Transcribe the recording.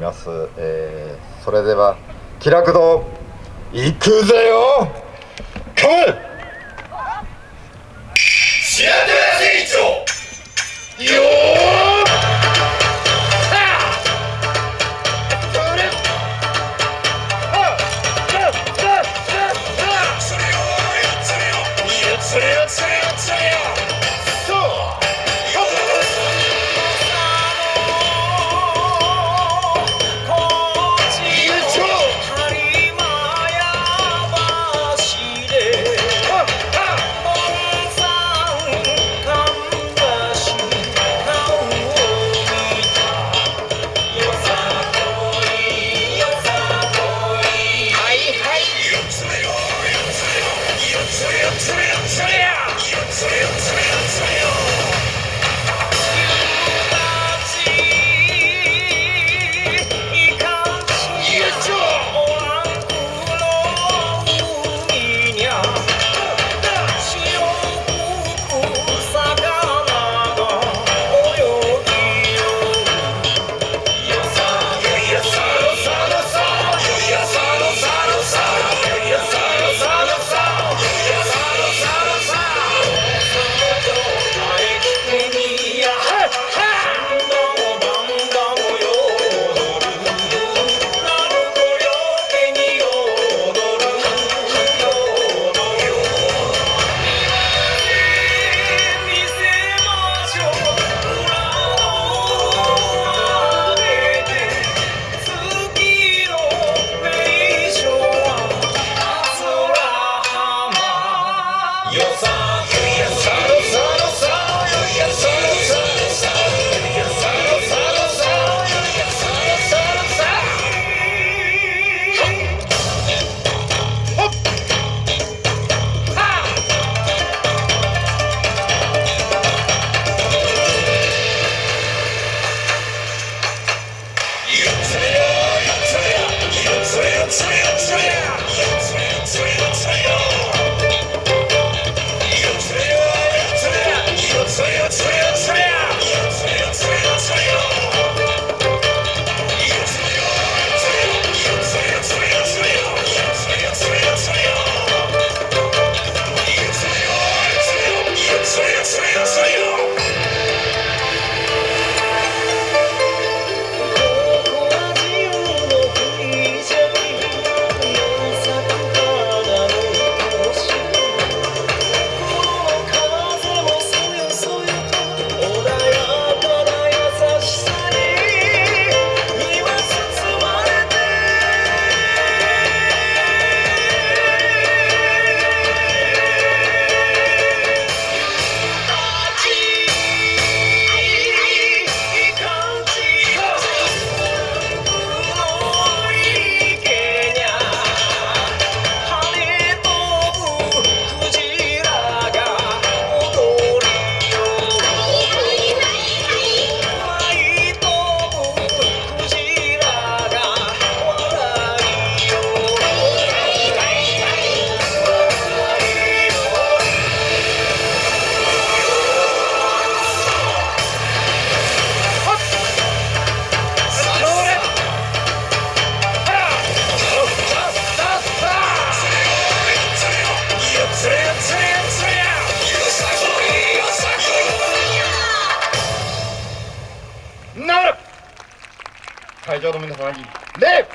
ます、えー、それでは気楽堂行くぜよ! Israel. 会場の皆様に礼